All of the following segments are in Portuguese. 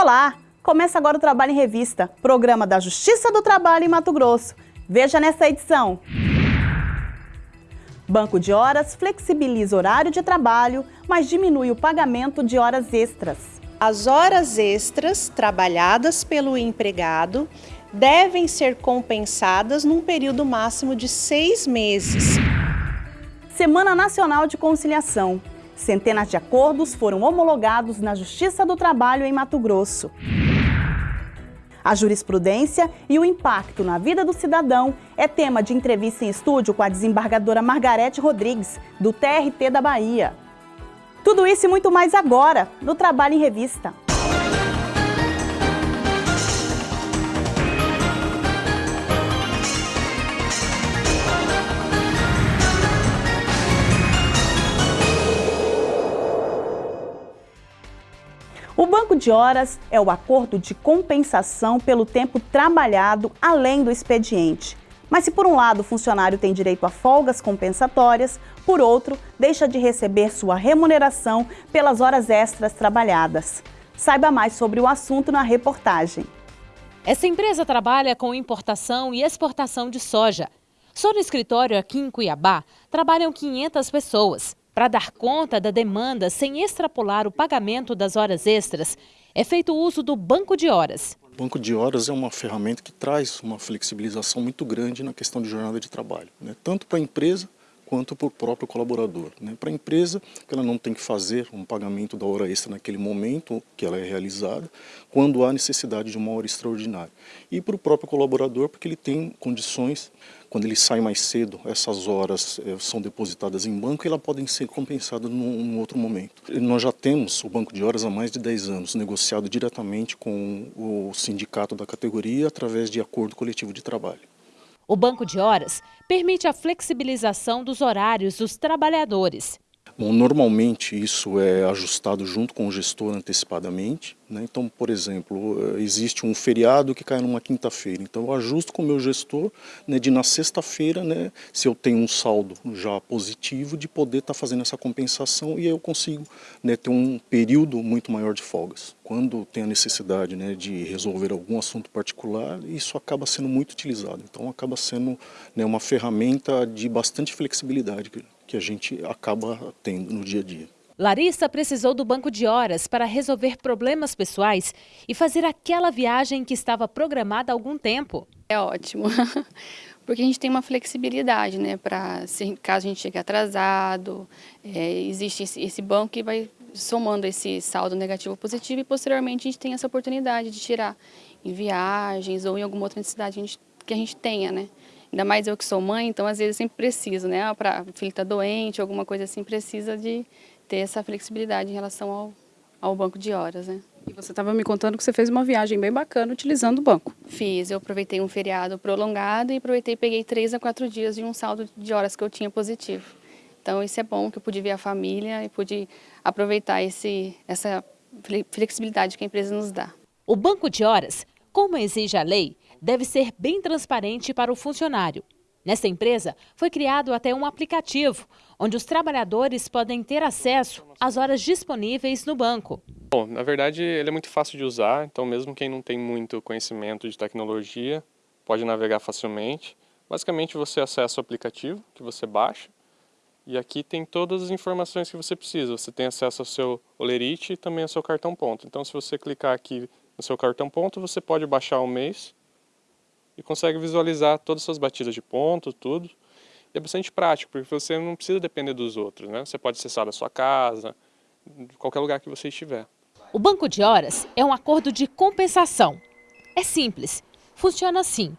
Olá! Começa agora o Trabalho em Revista, programa da Justiça do Trabalho em Mato Grosso. Veja nessa edição. Banco de horas flexibiliza horário de trabalho, mas diminui o pagamento de horas extras. As horas extras trabalhadas pelo empregado devem ser compensadas num período máximo de seis meses. Semana Nacional de Conciliação. Centenas de acordos foram homologados na Justiça do Trabalho em Mato Grosso. A jurisprudência e o impacto na vida do cidadão é tema de entrevista em estúdio com a desembargadora Margarete Rodrigues, do TRT da Bahia. Tudo isso e muito mais agora, no Trabalho em Revista. Banco de horas é o acordo de compensação pelo tempo trabalhado além do expediente. Mas se por um lado o funcionário tem direito a folgas compensatórias, por outro, deixa de receber sua remuneração pelas horas extras trabalhadas. Saiba mais sobre o assunto na reportagem. Essa empresa trabalha com importação e exportação de soja. Só no escritório aqui em Cuiabá trabalham 500 pessoas. Para dar conta da demanda sem extrapolar o pagamento das horas extras, é feito uso do banco de horas. O banco de horas é uma ferramenta que traz uma flexibilização muito grande na questão de jornada de trabalho, né? tanto para a empresa quanto para o próprio colaborador. Né? Para a empresa, que ela não tem que fazer um pagamento da hora extra naquele momento que ela é realizada, quando há necessidade de uma hora extraordinária. E para o próprio colaborador, porque ele tem condições, quando ele sai mais cedo, essas horas é, são depositadas em banco e elas podem ser compensadas num, num outro momento. Nós já temos o banco de horas há mais de 10 anos, negociado diretamente com o sindicato da categoria através de acordo coletivo de trabalho. O banco de horas permite a flexibilização dos horários dos trabalhadores. Bom, normalmente isso é ajustado junto com o gestor antecipadamente. Né? Então, por exemplo, eh, existe um feriado que cai numa quinta-feira. Então, eu ajusto com o meu gestor né, de na sexta-feira, né, se eu tenho um saldo já positivo, de poder estar tá fazendo essa compensação e eu consigo né, ter um período muito maior de folgas. Quando tem a necessidade né, de resolver algum assunto particular, isso acaba sendo muito utilizado. Então, acaba sendo né, uma ferramenta de bastante flexibilidade que a gente acaba tendo no dia a dia. Larissa precisou do banco de horas para resolver problemas pessoais e fazer aquela viagem que estava programada há algum tempo. É ótimo, porque a gente tem uma flexibilidade, né? Para caso a gente chegue atrasado, é, existe esse, esse banco que vai somando esse saldo negativo ou positivo e posteriormente a gente tem essa oportunidade de tirar em viagens ou em alguma outra necessidade que a gente tenha, né? Ainda mais eu que sou mãe, então às vezes eu sempre preciso, né? Ah, para o filho estar tá doente, alguma coisa assim, precisa de ter essa flexibilidade em relação ao, ao banco de horas, né? E você estava me contando que você fez uma viagem bem bacana utilizando o banco. Fiz, eu aproveitei um feriado prolongado e aproveitei e peguei três a quatro dias de um saldo de horas que eu tinha positivo. Então isso é bom, que eu pude ver a família e pude aproveitar esse, essa flexibilidade que a empresa nos dá. O banco de horas, como exige a lei, deve ser bem transparente para o funcionário. Nesta empresa, foi criado até um aplicativo, onde os trabalhadores podem ter acesso às horas disponíveis no banco. Bom, na verdade, ele é muito fácil de usar, então mesmo quem não tem muito conhecimento de tecnologia, pode navegar facilmente. Basicamente, você acessa o aplicativo que você baixa, e aqui tem todas as informações que você precisa. Você tem acesso ao seu olerite e também ao seu cartão ponto. Então, se você clicar aqui no seu cartão ponto, você pode baixar um mês e consegue visualizar todas as suas batidas de ponto, tudo. E é bastante prático, porque você não precisa depender dos outros, né? Você pode acessar da sua casa, de qualquer lugar que você estiver. O banco de horas é um acordo de compensação. É simples, funciona assim.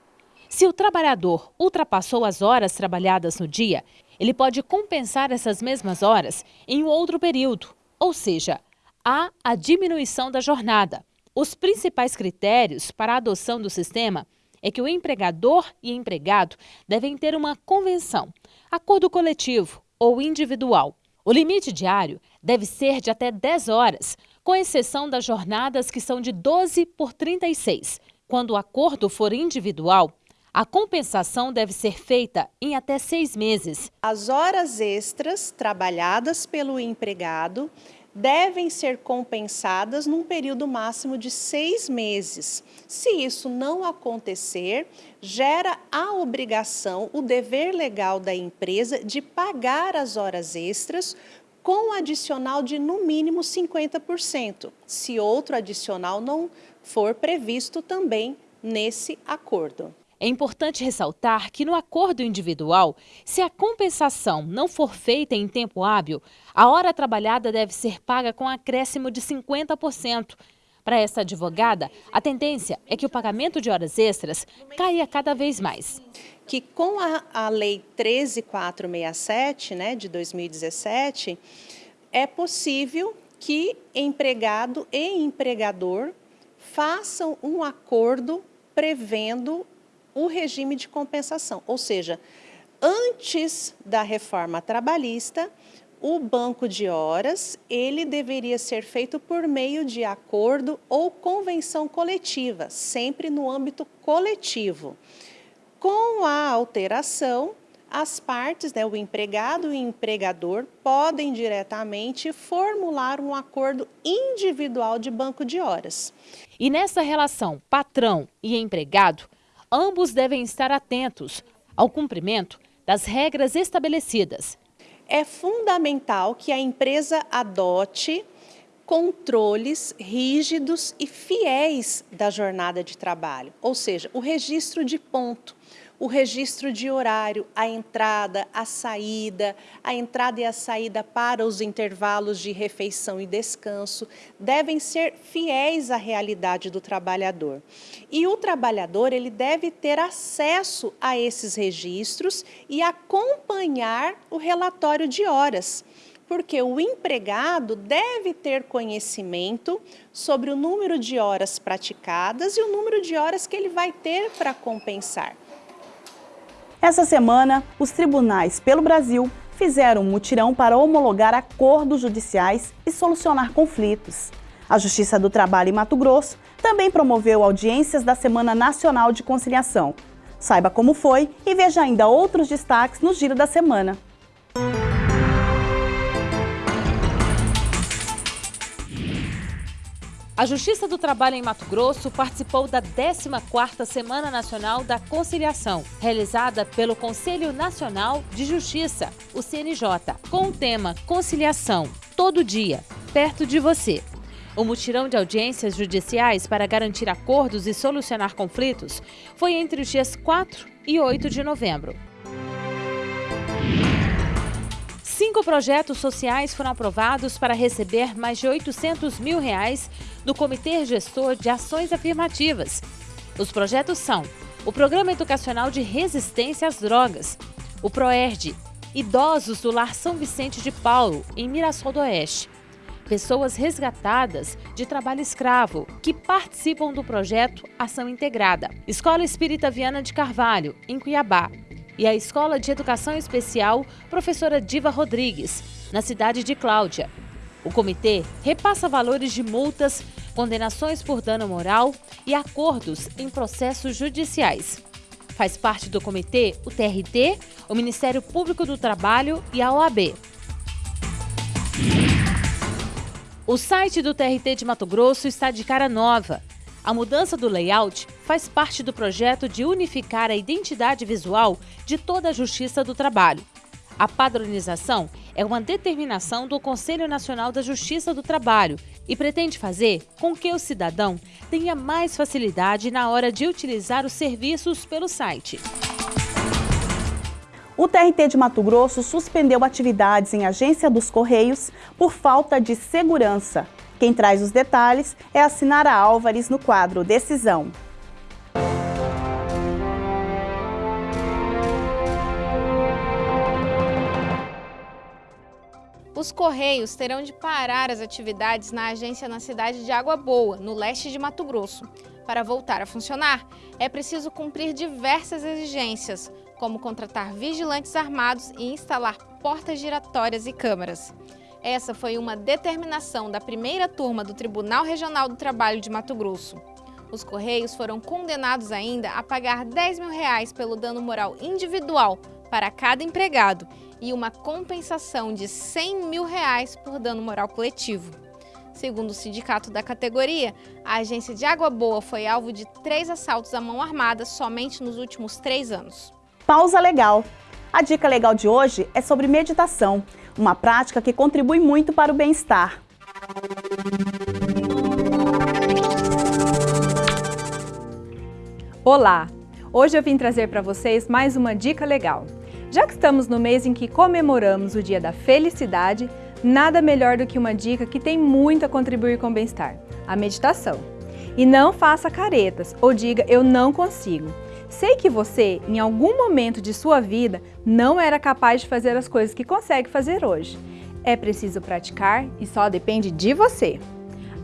Se o trabalhador ultrapassou as horas trabalhadas no dia, ele pode compensar essas mesmas horas em um outro período, ou seja, há a diminuição da jornada. Os principais critérios para a adoção do sistema é que o empregador e empregado devem ter uma convenção, acordo coletivo ou individual. O limite diário deve ser de até 10 horas, com exceção das jornadas que são de 12 por 36. Quando o acordo for individual, a compensação deve ser feita em até seis meses. As horas extras trabalhadas pelo empregado devem ser compensadas num período máximo de seis meses. Se isso não acontecer, gera a obrigação, o dever legal da empresa de pagar as horas extras com adicional de no mínimo 50%, se outro adicional não for previsto também nesse acordo. É importante ressaltar que no acordo individual, se a compensação não for feita em tempo hábil, a hora trabalhada deve ser paga com acréscimo de 50%. Para essa advogada, a tendência é que o pagamento de horas extras caia cada vez mais. Que com a, a Lei 13467, né, de 2017, é possível que empregado e empregador façam um acordo prevendo o regime de compensação, ou seja, antes da reforma trabalhista, o banco de horas, ele deveria ser feito por meio de acordo ou convenção coletiva, sempre no âmbito coletivo. Com a alteração, as partes, né, o empregado e o empregador, podem diretamente formular um acordo individual de banco de horas. E nessa relação patrão e empregado, ambos devem estar atentos ao cumprimento das regras estabelecidas. É fundamental que a empresa adote controles rígidos e fiéis da jornada de trabalho, ou seja, o registro de ponto, o registro de horário, a entrada, a saída, a entrada e a saída para os intervalos de refeição e descanso, devem ser fiéis à realidade do trabalhador. E o trabalhador ele deve ter acesso a esses registros e acompanhar o relatório de horas porque o empregado deve ter conhecimento sobre o número de horas praticadas e o número de horas que ele vai ter para compensar. Essa semana, os tribunais pelo Brasil fizeram um mutirão para homologar acordos judiciais e solucionar conflitos. A Justiça do Trabalho em Mato Grosso também promoveu audiências da Semana Nacional de Conciliação. Saiba como foi e veja ainda outros destaques no Giro da Semana. A Justiça do Trabalho em Mato Grosso participou da 14ª Semana Nacional da Conciliação, realizada pelo Conselho Nacional de Justiça, o CNJ, com o tema Conciliação, todo dia, perto de você. O mutirão de audiências judiciais para garantir acordos e solucionar conflitos foi entre os dias 4 e 8 de novembro. Cinco projetos sociais foram aprovados para receber mais de 800 mil reais do Comitê Gestor de Ações Afirmativas. Os projetos são o Programa Educacional de Resistência às Drogas, o PROERD, Idosos do Lar São Vicente de Paulo, em Mirassol do Oeste, pessoas resgatadas de trabalho escravo, que participam do projeto Ação Integrada, Escola Espírita Viana de Carvalho, em Cuiabá, e a Escola de Educação Especial Professora Diva Rodrigues, na cidade de Cláudia. O comitê repassa valores de multas, condenações por dano moral e acordos em processos judiciais. Faz parte do comitê o TRT, o Ministério Público do Trabalho e a OAB. O site do TRT de Mato Grosso está de cara nova. A mudança do layout faz parte do projeto de unificar a identidade visual de toda a Justiça do Trabalho. A padronização é uma determinação do Conselho Nacional da Justiça do Trabalho e pretende fazer com que o cidadão tenha mais facilidade na hora de utilizar os serviços pelo site. O TRT de Mato Grosso suspendeu atividades em agência dos Correios por falta de segurança. Quem traz os detalhes é a Sinara Álvares no quadro Decisão. Os Correios terão de parar as atividades na agência na cidade de Água Boa, no leste de Mato Grosso. Para voltar a funcionar, é preciso cumprir diversas exigências, como contratar vigilantes armados e instalar portas giratórias e câmeras. Essa foi uma determinação da primeira turma do Tribunal Regional do Trabalho de Mato Grosso. Os Correios foram condenados ainda a pagar 10 mil reais pelo dano moral individual para cada empregado e uma compensação de 100 mil reais por dano moral coletivo. Segundo o sindicato da categoria, a agência de Água Boa foi alvo de três assaltos à mão armada somente nos últimos três anos. Pausa legal. A dica legal de hoje é sobre meditação, uma prática que contribui muito para o bem-estar. Olá! Hoje eu vim trazer para vocês mais uma dica legal. Já que estamos no mês em que comemoramos o Dia da Felicidade, nada melhor do que uma dica que tem muito a contribuir com o bem-estar, a meditação. E não faça caretas ou diga eu não consigo. Sei que você, em algum momento de sua vida, não era capaz de fazer as coisas que consegue fazer hoje. É preciso praticar e só depende de você.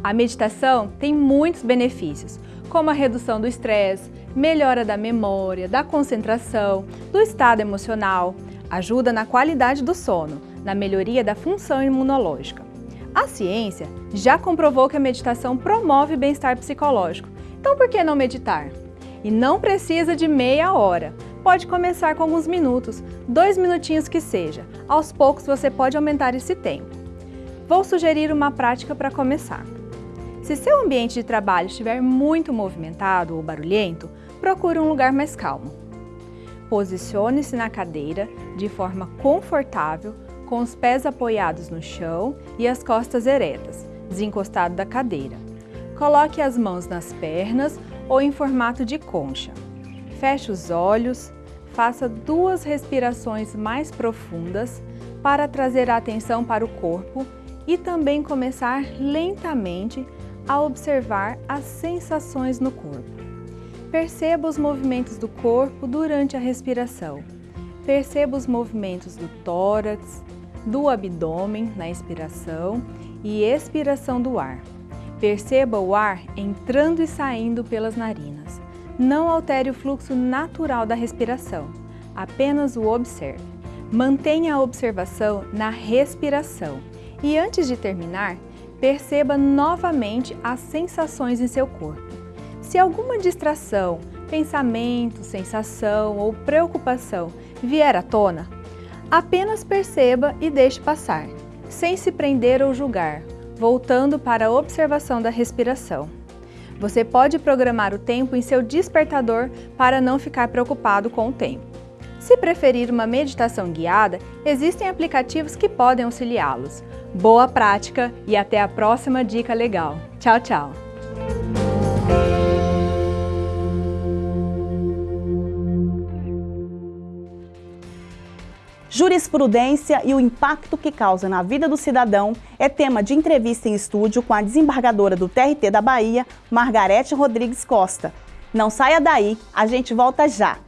A meditação tem muitos benefícios, como a redução do estresse, melhora da memória, da concentração, do estado emocional, ajuda na qualidade do sono, na melhoria da função imunológica. A ciência já comprovou que a meditação promove bem-estar psicológico, então por que não meditar? E não precisa de meia hora. Pode começar com alguns minutos, dois minutinhos que seja. Aos poucos você pode aumentar esse tempo. Vou sugerir uma prática para começar. Se seu ambiente de trabalho estiver muito movimentado ou barulhento, procure um lugar mais calmo. Posicione-se na cadeira de forma confortável, com os pés apoiados no chão e as costas eretas, desencostado da cadeira. Coloque as mãos nas pernas ou em formato de concha. Feche os olhos, faça duas respirações mais profundas para trazer a atenção para o corpo e também começar lentamente a observar as sensações no corpo. Perceba os movimentos do corpo durante a respiração. Perceba os movimentos do tórax, do abdômen na inspiração e expiração do ar. Perceba o ar entrando e saindo pelas narinas. Não altere o fluxo natural da respiração, apenas o observe. Mantenha a observação na respiração e antes de terminar, perceba novamente as sensações em seu corpo. Se alguma distração, pensamento, sensação ou preocupação vier à tona, apenas perceba e deixe passar, sem se prender ou julgar, voltando para a observação da respiração. Você pode programar o tempo em seu despertador para não ficar preocupado com o tempo. Se preferir uma meditação guiada, existem aplicativos que podem auxiliá-los. Boa prática e até a próxima dica legal. Tchau, tchau! Jurisprudência e o impacto que causa na vida do cidadão é tema de entrevista em estúdio com a desembargadora do TRT da Bahia, Margarete Rodrigues Costa. Não saia daí, a gente volta já!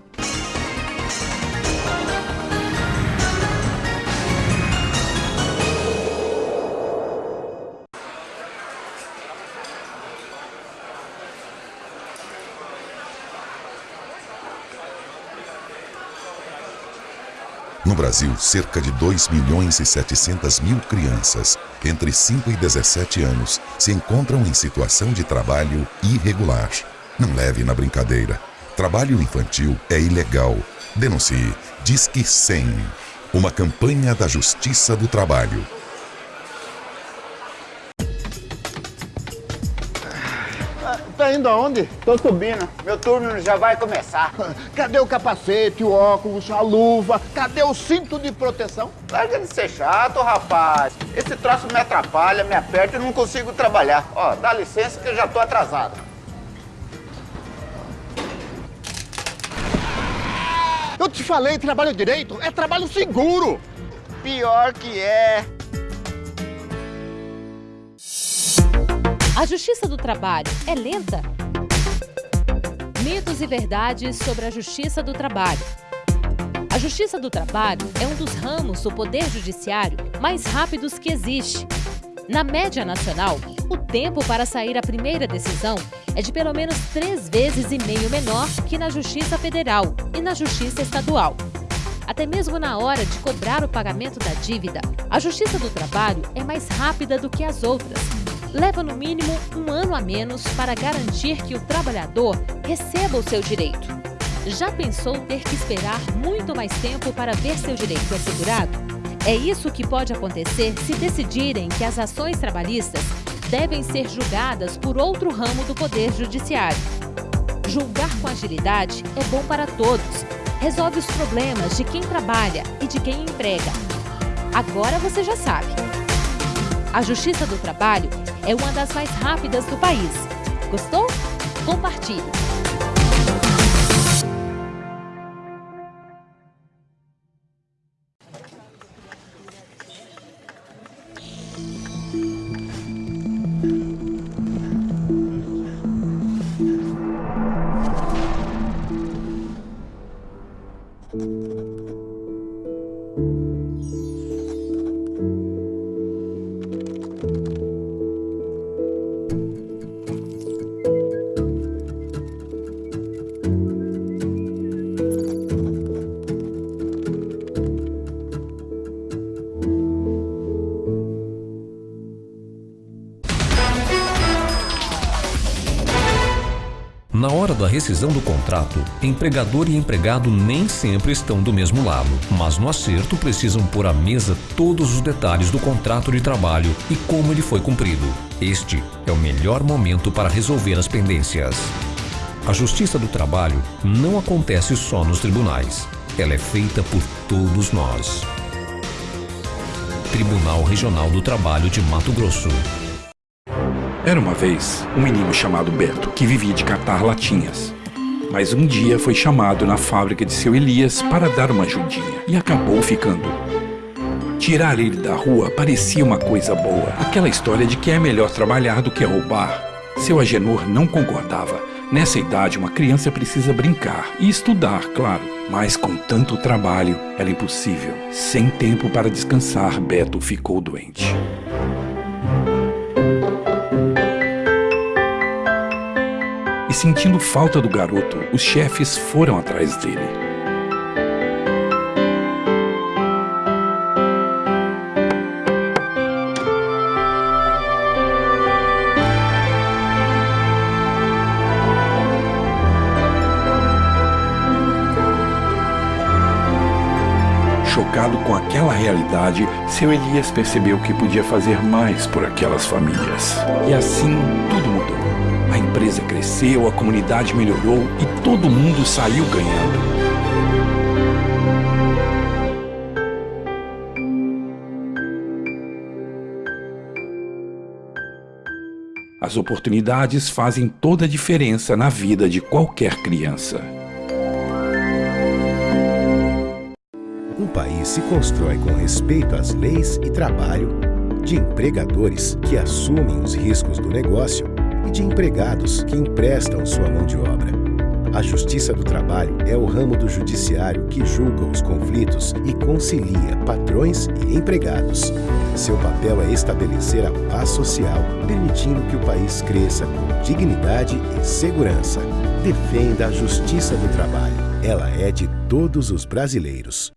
Brasil, cerca de 2 milhões e 700 mil crianças entre 5 e 17 anos se encontram em situação de trabalho irregular. Não leve na brincadeira. Trabalho infantil é ilegal. Denuncie. Disque 100. Uma campanha da Justiça do Trabalho. Tá indo aonde? Tô subindo. Meu turno já vai começar. Cadê o capacete, o óculos, a luva? Cadê o cinto de proteção? Larga de ser chato, rapaz. Esse troço me atrapalha, me aperta e não consigo trabalhar. Ó, dá licença que eu já tô atrasado. Eu te falei, trabalho direito é trabalho seguro. Pior que é. A Justiça do Trabalho é lenta? Mitos e verdades sobre a Justiça do Trabalho. A Justiça do Trabalho é um dos ramos do Poder Judiciário mais rápidos que existe. Na média nacional, o tempo para sair a primeira decisão é de pelo menos três vezes e meio menor que na Justiça Federal e na Justiça Estadual. Até mesmo na hora de cobrar o pagamento da dívida, a Justiça do Trabalho é mais rápida do que as outras, leva no mínimo um ano a menos para garantir que o trabalhador receba o seu direito. Já pensou ter que esperar muito mais tempo para ver seu direito assegurado? É isso que pode acontecer se decidirem que as ações trabalhistas devem ser julgadas por outro ramo do Poder Judiciário. Julgar com agilidade é bom para todos. Resolve os problemas de quem trabalha e de quem emprega. Agora você já sabe. A Justiça do Trabalho é uma das mais rápidas do país. Gostou? Compartilhe! Rescisão do contrato, empregador e empregado nem sempre estão do mesmo lado, mas no acerto precisam pôr à mesa todos os detalhes do contrato de trabalho e como ele foi cumprido. Este é o melhor momento para resolver as pendências. A Justiça do Trabalho não acontece só nos tribunais. Ela é feita por todos nós. Tribunal Regional do Trabalho de Mato Grosso. Era uma vez um menino chamado Beto que vivia de catar latinhas. Mas um dia foi chamado na fábrica de seu Elias para dar uma ajudinha e acabou ficando. Tirar ele da rua parecia uma coisa boa, aquela história de que é melhor trabalhar do que roubar. Seu Agenor não concordava. Nessa idade, uma criança precisa brincar e estudar, claro. Mas com tanto trabalho, era impossível. Sem tempo para descansar, Beto ficou doente. Sentindo falta do garoto, os chefes foram atrás dele. Chocado com aquela realidade, seu Elias percebeu que podia fazer mais por aquelas famílias. E assim tudo mudou. A empresa cresceu, a comunidade melhorou e todo mundo saiu ganhando. As oportunidades fazem toda a diferença na vida de qualquer criança. Um país se constrói com respeito às leis e trabalho, de empregadores que assumem os riscos do negócio e de empregados que emprestam sua mão de obra. A Justiça do Trabalho é o ramo do judiciário que julga os conflitos e concilia patrões e empregados. Seu papel é estabelecer a paz social, permitindo que o país cresça com dignidade e segurança. Defenda a Justiça do Trabalho. Ela é de todos os brasileiros.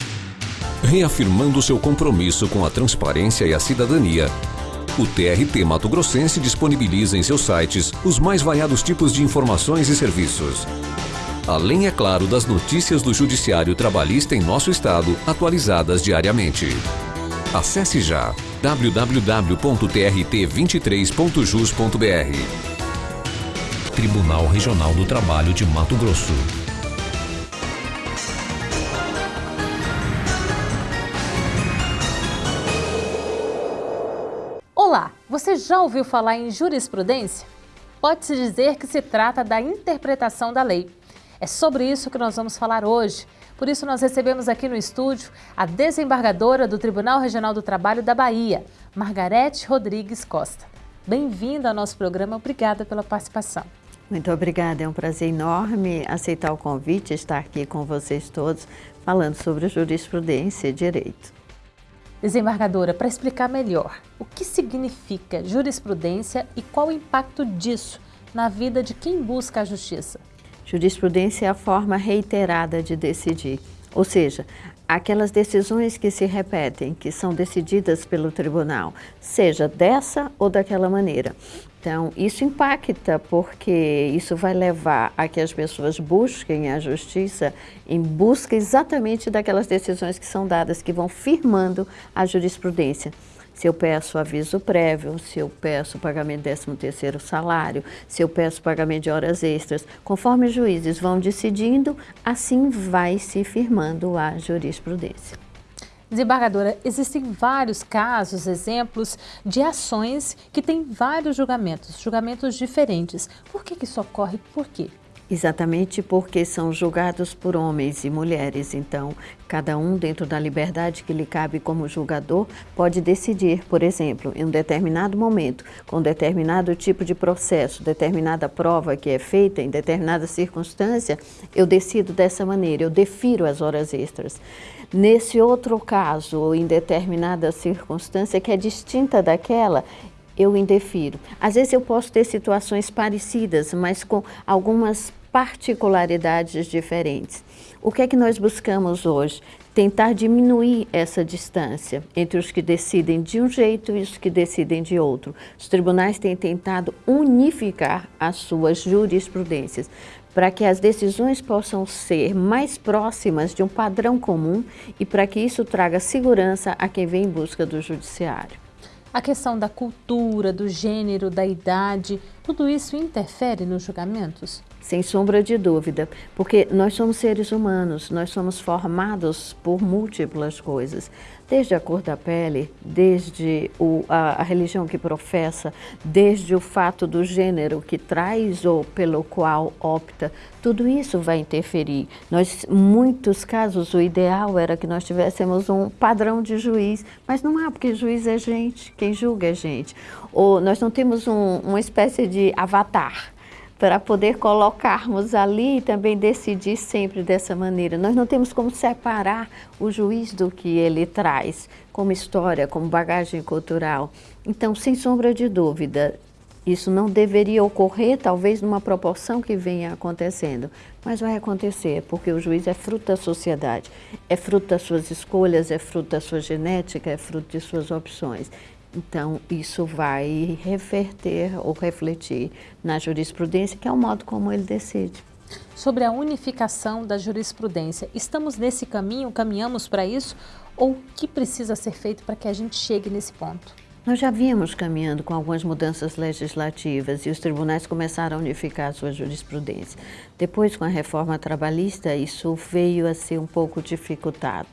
Reafirmando seu compromisso com a transparência e a cidadania, o TRT Mato Grossense disponibiliza em seus sites os mais variados tipos de informações e serviços. Além, é claro, das notícias do Judiciário Trabalhista em nosso estado, atualizadas diariamente. Acesse já www.trt23.jus.br Tribunal Regional do Trabalho de Mato Grosso. Você já ouviu falar em jurisprudência? Pode-se dizer que se trata da interpretação da lei. É sobre isso que nós vamos falar hoje. Por isso nós recebemos aqui no estúdio a desembargadora do Tribunal Regional do Trabalho da Bahia, Margarete Rodrigues Costa. Bem-vinda ao nosso programa, obrigada pela participação. Muito obrigada, é um prazer enorme aceitar o convite, estar aqui com vocês todos, falando sobre jurisprudência e direito. Desembargadora, para explicar melhor, o que significa jurisprudência e qual o impacto disso na vida de quem busca a justiça? Jurisprudência é a forma reiterada de decidir, ou seja, aquelas decisões que se repetem, que são decididas pelo tribunal, seja dessa ou daquela maneira. Então, isso impacta, porque isso vai levar a que as pessoas busquem a justiça em busca exatamente daquelas decisões que são dadas, que vão firmando a jurisprudência. Se eu peço aviso prévio, se eu peço pagamento de 13º salário, se eu peço pagamento de horas extras, conforme os juízes vão decidindo, assim vai se firmando a jurisprudência. Desembargadora, existem vários casos, exemplos de ações que têm vários julgamentos, julgamentos diferentes. Por que, que isso ocorre? Por quê? Exatamente porque são julgados por homens e mulheres, então cada um dentro da liberdade que lhe cabe como julgador pode decidir, por exemplo, em um determinado momento, com determinado tipo de processo, determinada prova que é feita em determinada circunstância, eu decido dessa maneira, eu defiro as horas extras. Nesse outro caso, em determinada circunstância que é distinta daquela, eu indefiro. Às vezes eu posso ter situações parecidas, mas com algumas particularidades diferentes. O que é que nós buscamos hoje? Tentar diminuir essa distância entre os que decidem de um jeito e os que decidem de outro. Os tribunais têm tentado unificar as suas jurisprudências para que as decisões possam ser mais próximas de um padrão comum e para que isso traga segurança a quem vem em busca do judiciário. A questão da cultura, do gênero, da idade, tudo isso interfere nos julgamentos? Sem sombra de dúvida, porque nós somos seres humanos, nós somos formados por múltiplas coisas desde a cor da pele, desde o, a, a, religião que professa, desde o fato do gênero que traz ou pelo qual opta, tudo isso vai interferir. Nós, muitos casos, o ideal era que nós tivéssemos um padrão de juiz, mas não há, porque juiz é gente, quem julga é gente. Ou nós não temos um, uma espécie de avatar, para poder colocarmos ali e também decidir sempre dessa maneira. Nós não temos como separar o juiz do que ele traz, como história, como bagagem cultural. Então, sem sombra de dúvida, isso não deveria ocorrer, talvez numa proporção que venha acontecendo, mas vai acontecer, porque o juiz é fruto da sociedade, é fruto das suas escolhas, é fruto da sua genética, é fruto de suas opções. Então, isso vai reverter ou refletir na jurisprudência, que é o modo como ele decide. Sobre a unificação da jurisprudência, estamos nesse caminho, caminhamos para isso? Ou o que precisa ser feito para que a gente chegue nesse ponto? Nós já vínhamos caminhando com algumas mudanças legislativas e os tribunais começaram a unificar a sua jurisprudência. Depois, com a reforma trabalhista, isso veio a ser um pouco dificultado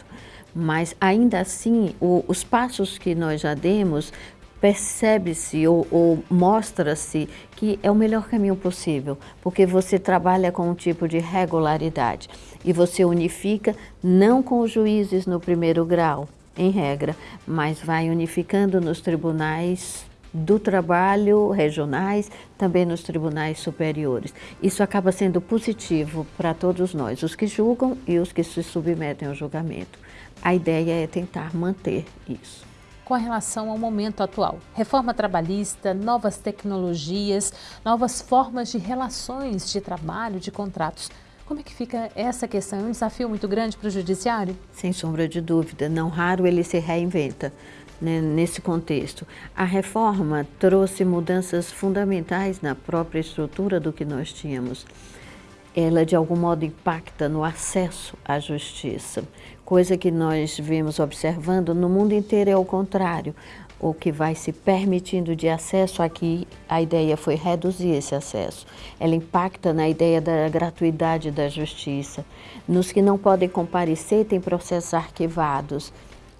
mas ainda assim o, os passos que nós já demos percebe-se ou, ou mostra-se que é o melhor caminho possível, porque você trabalha com um tipo de regularidade e você unifica não com os juízes no primeiro grau, em regra, mas vai unificando nos tribunais do trabalho regionais, também nos tribunais superiores. Isso acaba sendo positivo para todos nós, os que julgam e os que se submetem ao julgamento. A ideia é tentar manter isso. Com relação ao momento atual, reforma trabalhista, novas tecnologias, novas formas de relações de trabalho, de contratos. Como é que fica essa questão? É um desafio muito grande para o judiciário? Sem sombra de dúvida, não raro ele se reinventa né, nesse contexto. A reforma trouxe mudanças fundamentais na própria estrutura do que nós tínhamos ela de algum modo impacta no acesso à justiça, coisa que nós vemos observando no mundo inteiro é o contrário. O que vai se permitindo de acesso aqui, a ideia foi reduzir esse acesso. Ela impacta na ideia da gratuidade da justiça. Nos que não podem comparecer, tem processos arquivados.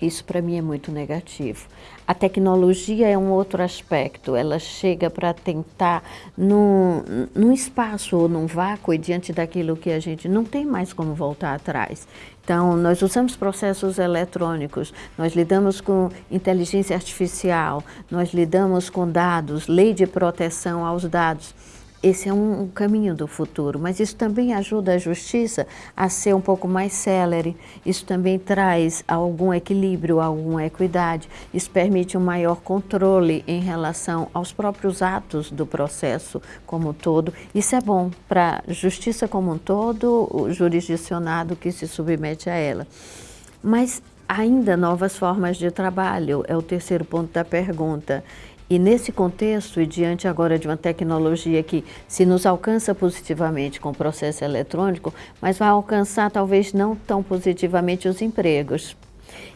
Isso para mim é muito negativo. A tecnologia é um outro aspecto, ela chega para tentar, num, num espaço ou num vácuo, e diante daquilo que a gente não tem mais como voltar atrás. Então, nós usamos processos eletrônicos, nós lidamos com inteligência artificial, nós lidamos com dados, lei de proteção aos dados. Esse é um caminho do futuro, mas isso também ajuda a justiça a ser um pouco mais célere, isso também traz algum equilíbrio, alguma equidade, isso permite um maior controle em relação aos próprios atos do processo como um todo. Isso é bom para a justiça como um todo, o jurisdicionado que se submete a ela. Mas ainda novas formas de trabalho, é o terceiro ponto da pergunta E nesse contexto, e diante agora de uma tecnologia que se nos alcança positivamente com o processo eletrônico, mas vai alcançar talvez não tão positivamente os empregos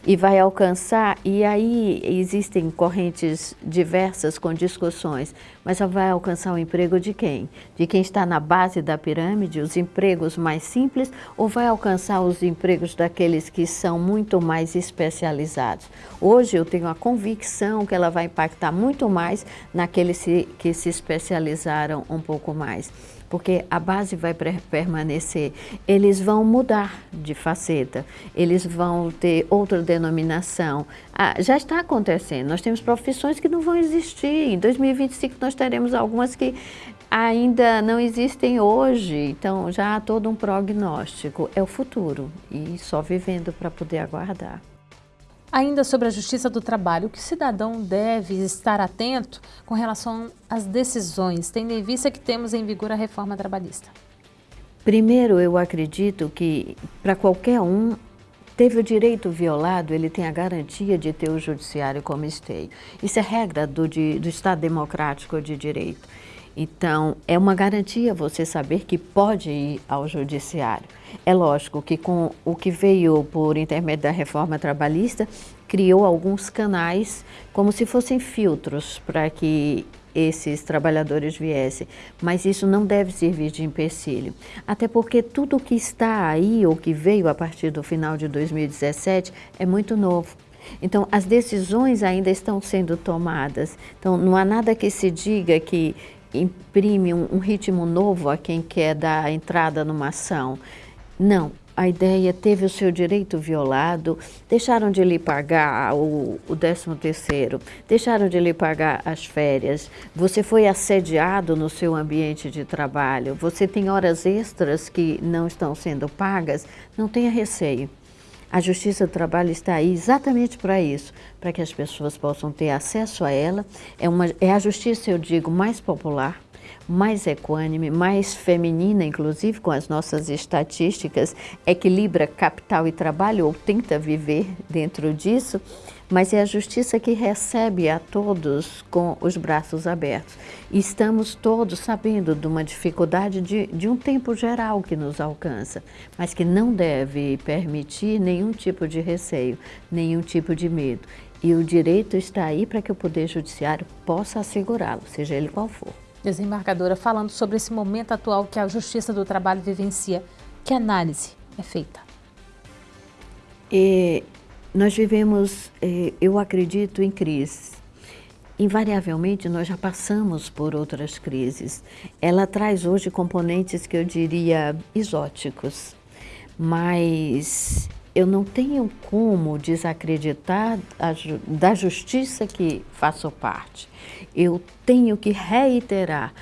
e vai alcançar, e aí existem correntes diversas com discussões, mas vai alcançar o emprego de quem? De quem está na base da pirâmide, os empregos mais simples, ou vai alcançar os empregos daqueles que são muito mais especializados? Hoje eu tenho a convicção que ela vai impactar muito mais naqueles que se especializaram um pouco mais porque a base vai permanecer. Eles vão mudar de faceta, eles vão ter outra denominação. Ah, já está acontecendo, nós temos profissões que não vão existir. Em 2025 nós teremos algumas que ainda não existem hoje, então já há todo um prognóstico. É o futuro e só vivendo para poder aguardar. Ainda sobre a Justiça do Trabalho, o que o cidadão deve estar atento com relação às decisões, tendo em vista que temos em vigor a reforma trabalhista? Primeiro, eu acredito que para qualquer um teve o direito violado, ele tem a garantia de ter o judiciário como esteio. Isso é regra do, de, do Estado Democrático de Direito. Então, é uma garantia você saber que pode ir ao judiciário. É lógico que com o que veio por intermédio da reforma trabalhista, criou alguns canais como se fossem filtros para que esses trabalhadores viessem, mas isso não deve servir de empecilho. Até porque tudo que está aí ou que veio a partir do final de 2017 é muito novo. Então, as decisões ainda estão sendo tomadas. Então, não há nada que se diga que imprime um, um ritmo novo a quem quer dar entrada numa ação. Não, a ideia teve o seu direito violado, deixaram de lhe pagar o, o 13 terceiro, deixaram de lhe pagar as férias, você foi assediado no seu ambiente de trabalho, você tem horas extras que não estão sendo pagas, não tenha receio. A Justiça do Trabalho está aí exatamente para isso, para que as pessoas possam ter acesso a ela. É, uma, é a justiça, eu digo, mais popular, mais equânime, mais feminina, inclusive com as nossas estatísticas, equilibra capital e trabalho, ou tenta viver dentro disso, mas é a justiça que recebe a todos com os braços abertos. E estamos todos sabendo de uma dificuldade de, de um tempo geral que nos alcança, mas que não deve permitir nenhum tipo de receio, nenhum tipo de medo. E o direito está aí para que o Poder Judiciário possa assegurá-lo, seja ele qual for. Desembargadora, falando sobre esse momento atual que a Justiça do Trabalho vivencia, que análise é feita? E nós vivemos, eh, eu acredito, em crises. Invariavelmente, nós já passamos por outras crises. Ela traz hoje componentes que eu diria exóticos, mas eu não tenho como desacreditar da justiça que faço parte. Eu tenho que reiterar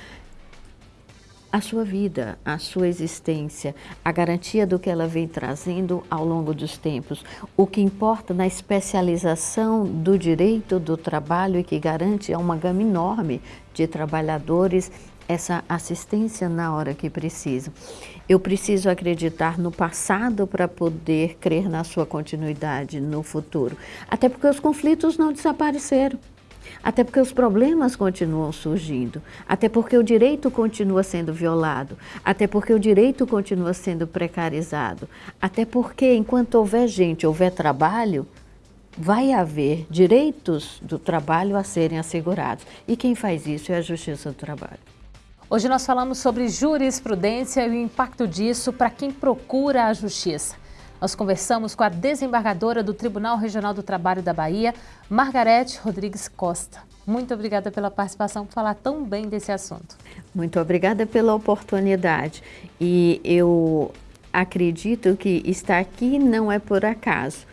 a sua vida, a sua existência, a garantia do que ela vem trazendo ao longo dos tempos. O que importa na especialização do direito do trabalho e que garante a uma gama enorme de trabalhadores essa assistência na hora que precisa. Eu preciso acreditar no passado para poder crer na sua continuidade no futuro. Até porque os conflitos não desapareceram. Até porque os problemas continuam surgindo, até porque o direito continua sendo violado, até porque o direito continua sendo precarizado, até porque enquanto houver gente, houver trabalho, vai haver direitos do trabalho a serem assegurados. E quem faz isso é a Justiça do Trabalho. Hoje nós falamos sobre jurisprudência e o impacto disso para quem procura a justiça. Nós conversamos com a desembargadora do Tribunal Regional do Trabalho da Bahia, Margarete Rodrigues Costa. Muito obrigada pela participação, por falar tão bem desse assunto. Muito obrigada pela oportunidade. E eu acredito que estar aqui não é por acaso.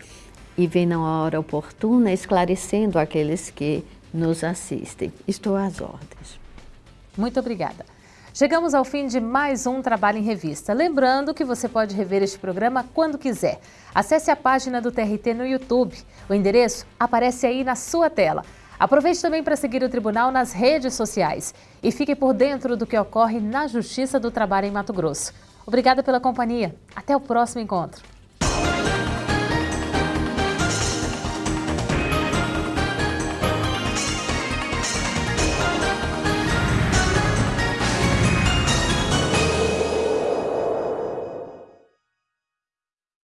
E vem na hora oportuna esclarecendo aqueles que nos assistem. Estou às ordens. Muito obrigada. Chegamos ao fim de mais um Trabalho em Revista. Lembrando que você pode rever este programa quando quiser. Acesse a página do TRT no YouTube. O endereço aparece aí na sua tela. Aproveite também para seguir o Tribunal nas redes sociais e fique por dentro do que ocorre na Justiça do Trabalho em Mato Grosso. Obrigada pela companhia. Até o próximo encontro.